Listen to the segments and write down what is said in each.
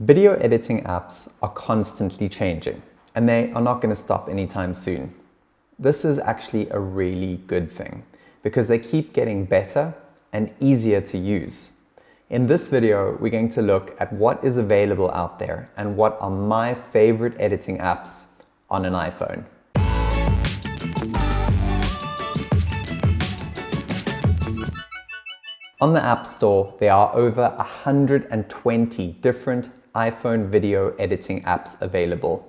Video editing apps are constantly changing and they are not going to stop anytime soon. This is actually a really good thing because they keep getting better and easier to use. In this video, we're going to look at what is available out there and what are my favorite editing apps on an iPhone. On the App Store, there are over 120 different iPhone video editing apps available.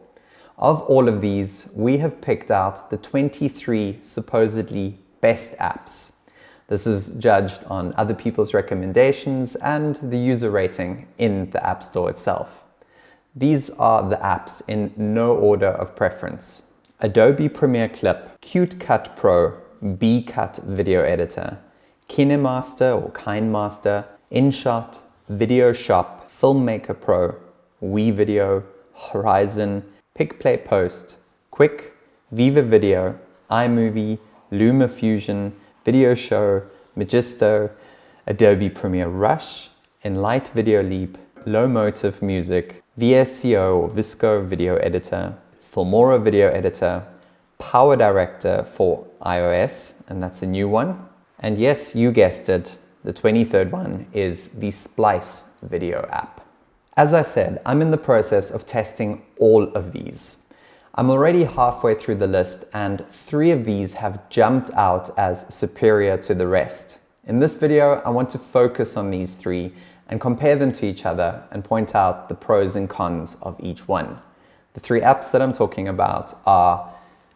Of all of these, we have picked out the 23 supposedly best apps. This is judged on other people's recommendations and the user rating in the App Store itself. These are the apps in no order of preference. Adobe Premiere Clip, CuteCut Pro, BCut Video Editor, KineMaster or KineMaster, InShot, Video Shop, Filmmaker Pro, WeVideo, Horizon, PicPlay Post, Quik, Viva Video, iMovie, LumaFusion, Video Show, Magisto, Adobe Premiere Rush, Enlight Video Leap, Lomotif Music, VSCO or VSCO Video Editor, Filmora Video Editor, Power Director for iOS, and that's a new one. And yes, you guessed it, the 23rd one is the Splice video app. As I said, I'm in the process of testing all of these. I'm already halfway through the list and three of these have jumped out as superior to the rest. In this video, I want to focus on these three and compare them to each other and point out the pros and cons of each one. The three apps that I'm talking about are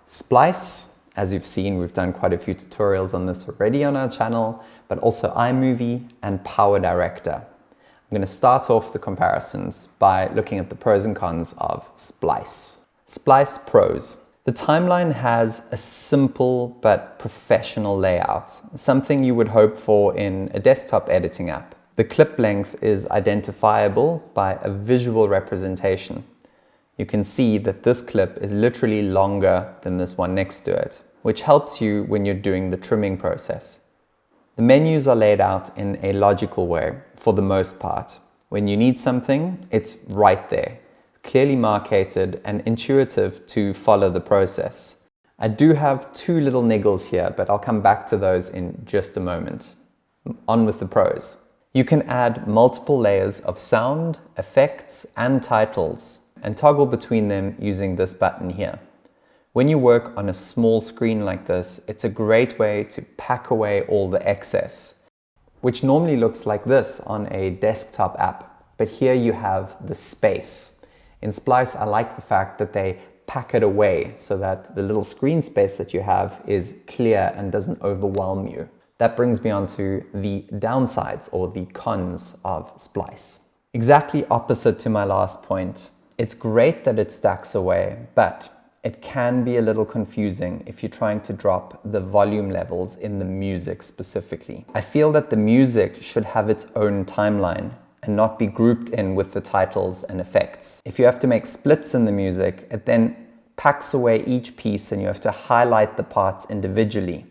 Splice, as you've seen, we've done quite a few tutorials on this already on our channel, but also iMovie and Power Director. I'm going to start off the comparisons by looking at the pros and cons of Splice. Splice Pros. The timeline has a simple but professional layout, something you would hope for in a desktop editing app. The clip length is identifiable by a visual representation. You can see that this clip is literally longer than this one next to it, which helps you when you're doing the trimming process. The menus are laid out in a logical way for the most part. When you need something, it's right there, clearly marketed and intuitive to follow the process. I do have two little niggles here, but I'll come back to those in just a moment. On with the pros. You can add multiple layers of sound, effects, and titles, and toggle between them using this button here. When you work on a small screen like this, it's a great way to pack away all the excess, which normally looks like this on a desktop app, but here you have the space. In Splice, I like the fact that they pack it away so that the little screen space that you have is clear and doesn't overwhelm you. That brings me on to the downsides or the cons of Splice. Exactly opposite to my last point. It's great that it stacks away, but it can be a little confusing if you're trying to drop the volume levels in the music specifically. I feel that the music should have its own timeline and not be grouped in with the titles and effects. If you have to make splits in the music, it then packs away each piece and you have to highlight the parts individually.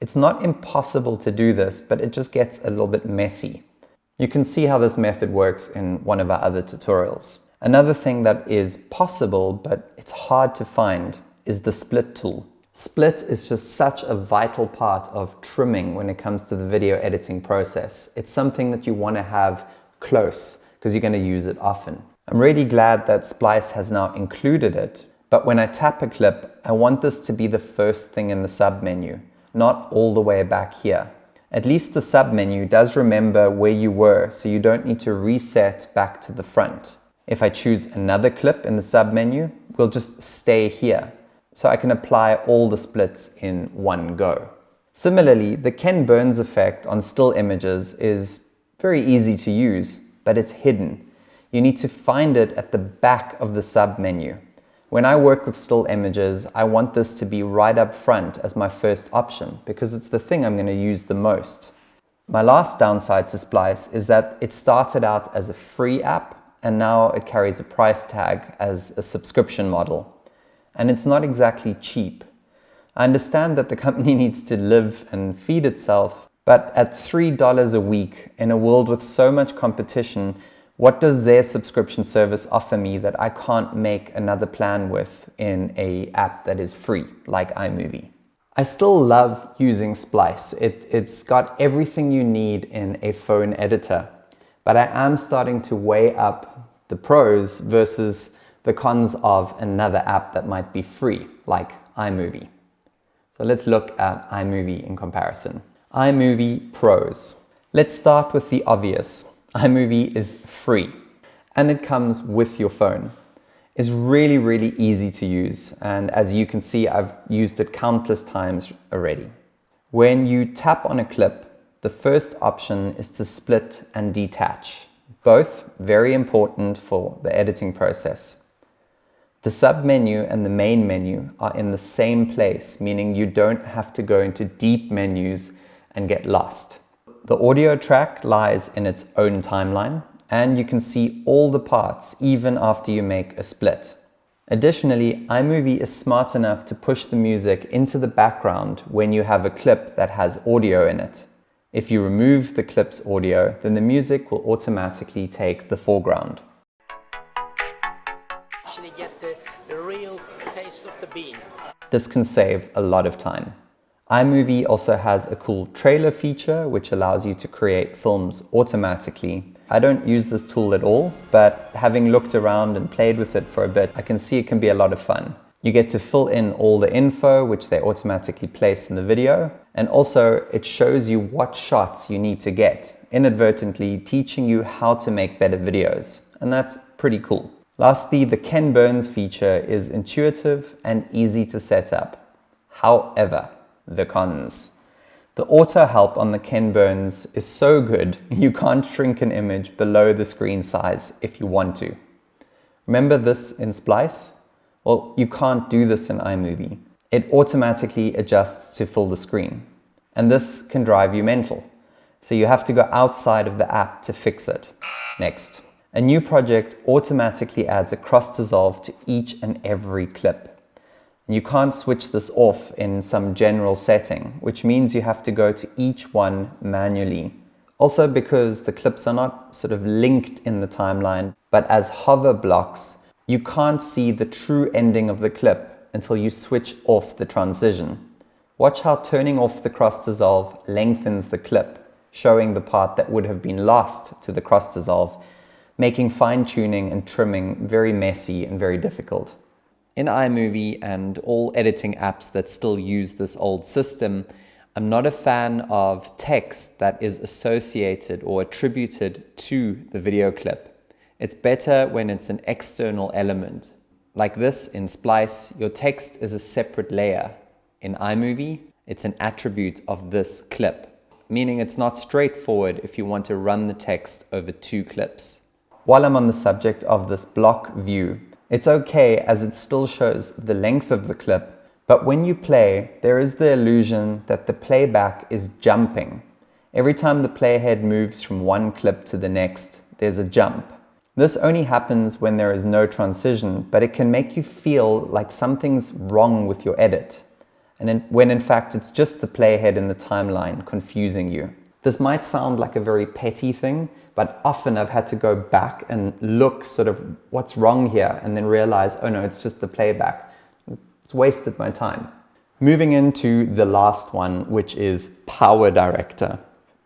It's not impossible to do this, but it just gets a little bit messy. You can see how this method works in one of our other tutorials. Another thing that is possible, but it's hard to find, is the split tool. Split is just such a vital part of trimming when it comes to the video editing process. It's something that you want to have close because you're going to use it often. I'm really glad that Splice has now included it, but when I tap a clip, I want this to be the first thing in the submenu, not all the way back here. At least the submenu does remember where you were, so you don't need to reset back to the front. If I choose another clip in the sub menu, we'll just stay here. So I can apply all the splits in one go. Similarly, the Ken Burns effect on still images is very easy to use, but it's hidden. You need to find it at the back of the sub menu. When I work with still images, I want this to be right up front as my first option because it's the thing I'm going to use the most. My last downside to Splice is that it started out as a free app and now it carries a price tag as a subscription model. And it's not exactly cheap. I understand that the company needs to live and feed itself, but at $3 a week in a world with so much competition, What does their subscription service offer me that I can't make another plan with in a app that is free, like iMovie? I still love using Splice. It, it's got everything you need in a phone editor, but I am starting to weigh up the pros versus the cons of another app that might be free, like iMovie. So let's look at iMovie in comparison. iMovie Pros. Let's start with the obvious. iMovie is free and it comes with your phone. It's really, really easy to use. And as you can see, I've used it countless times already. When you tap on a clip, the first option is to split and detach. Both very important for the editing process. The sub-menu and the main menu are in the same place, meaning you don't have to go into deep menus and get lost. The audio track lies in its own timeline and you can see all the parts even after you make a split. Additionally, iMovie is smart enough to push the music into the background when you have a clip that has audio in it. If you remove the clip's audio, then the music will automatically take the foreground. This can save a lot of time. iMovie also has a cool trailer feature which allows you to create films automatically. I don't use this tool at all, but having looked around and played with it for a bit, I can see it can be a lot of fun. You get to fill in all the info which they automatically place in the video and also it shows you what shots you need to get, inadvertently teaching you how to make better videos. And that's pretty cool. Lastly, the Ken Burns feature is intuitive and easy to set up. However, the cons. The auto help on the Ken Burns is so good you can't shrink an image below the screen size if you want to. Remember this in Splice? Well, you can't do this in iMovie. It automatically adjusts to fill the screen. And this can drive you mental. So you have to go outside of the app to fix it. Next. A new project automatically adds a cross dissolve to each and every clip. You can't switch this off in some general setting, which means you have to go to each one manually. Also because the clips are not sort of linked in the timeline, but as hover blocks, you can't see the true ending of the clip until you switch off the transition. Watch how turning off the cross dissolve lengthens the clip, showing the part that would have been lost to the cross dissolve making fine-tuning and trimming very messy and very difficult. In iMovie and all editing apps that still use this old system, I'm not a fan of text that is associated or attributed to the video clip. It's better when it's an external element. Like this in Splice, your text is a separate layer. In iMovie, it's an attribute of this clip, meaning it's not straightforward if you want to run the text over two clips. While I'm on the subject of this block view, it's okay as it still shows the length of the clip, but when you play, there is the illusion that the playback is jumping. Every time the playhead moves from one clip to the next, there's a jump. This only happens when there is no transition, but it can make you feel like something's wrong with your edit. And in, when in fact it's just the playhead in the timeline confusing you. This might sound like a very petty thing, but often I've had to go back and look sort of what's wrong here and then realize, oh no, it's just the playback. It's wasted my time. Moving into the last one, which is Power Director.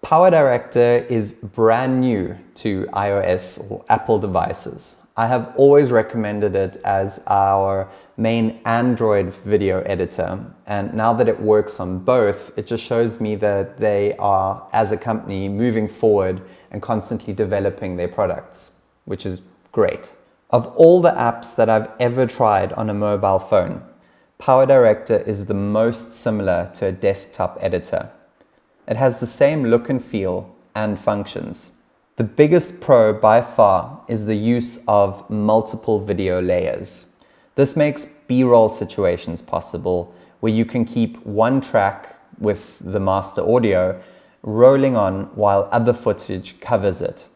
Power Director is brand new to iOS or Apple devices. I have always recommended it as our main Android video editor. And now that it works on both, it just shows me that they are, as a company, moving forward and constantly developing their products, which is great. Of all the apps that I've ever tried on a mobile phone, PowerDirector is the most similar to a desktop editor. It has the same look and feel and functions. The biggest pro by far is the use of multiple video layers. This makes B-roll situations possible where you can keep one track with the master audio rolling on while other footage covers it.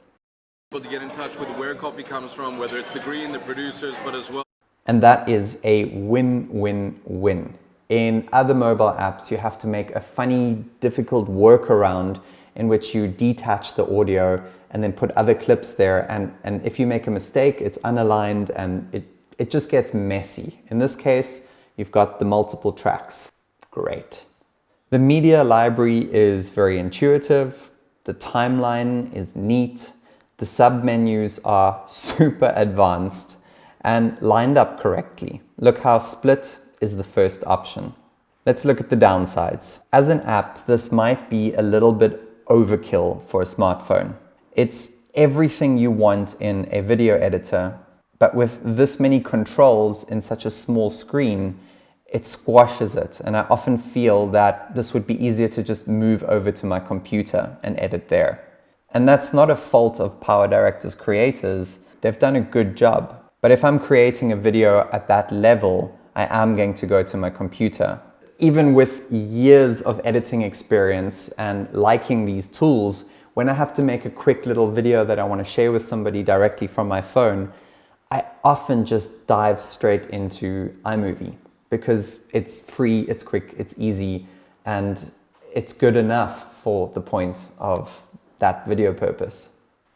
To get in touch with where coffee comes from, whether it's the green, the producers, but as well. And that is a win-win-win. In other mobile apps, you have to make a funny, difficult workaround in which you detach the audio and then put other clips there. And, and if you make a mistake, it's unaligned and it, it just gets messy. In this case, you've got the multiple tracks. Great. The media library is very intuitive. The timeline is neat. The submenus are super advanced and lined up correctly. Look how split is the first option. Let's look at the downsides. As an app, this might be a little bit overkill for a smartphone. It's everything you want in a video editor, but with this many controls in such a small screen, it squashes it. And I often feel that this would be easier to just move over to my computer and edit there. And that's not a fault of PowerDirector's creators. They've done a good job. But if I'm creating a video at that level, I am going to go to my computer. Even with years of editing experience and liking these tools, when I have to make a quick little video that I want to share with somebody directly from my phone, I often just dive straight into iMovie because it's free, it's quick, it's easy, and it's good enough for the point of that video purpose.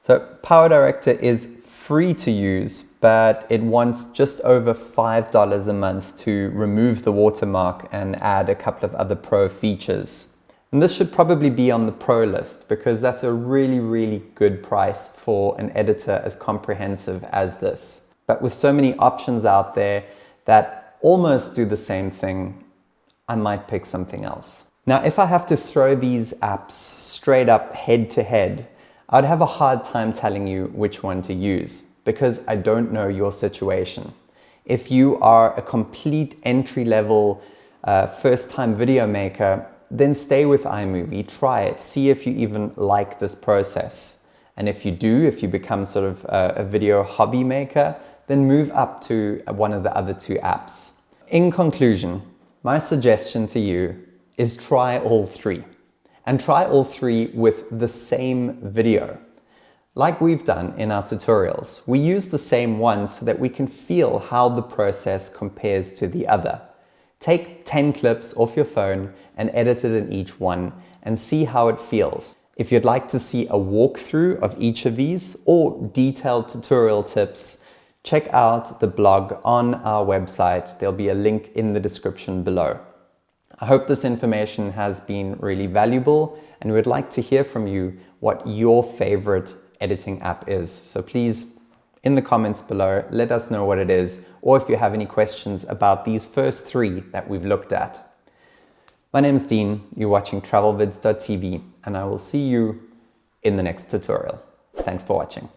So PowerDirector is free to use, but it wants just over $5 a month to remove the watermark and add a couple of other pro features. And this should probably be on the pro list because that's a really, really good price for an editor as comprehensive as this. But with so many options out there that almost do the same thing, I might pick something else. Now, if I have to throw these apps straight up head to head, I'd have a hard time telling you which one to use because I don't know your situation. If you are a complete entry level uh, first time video maker, then stay with iMovie, try it, see if you even like this process. And if you do, if you become sort of a, a video hobby maker, then move up to one of the other two apps. In conclusion, my suggestion to you is try all three and try all three with the same video. Like we've done in our tutorials, we use the same one so that we can feel how the process compares to the other. Take 10 clips off your phone and edit it in each one and see how it feels. If you'd like to see a walkthrough of each of these or detailed tutorial tips, check out the blog on our website. There'll be a link in the description below. I hope this information has been really valuable and we'd like to hear from you what your favorite editing app is. So please, in the comments below, let us know what it is or if you have any questions about these first three that we've looked at. My name is Dean, you're watching travelvids.tv and I will see you in the next tutorial. Thanks for watching.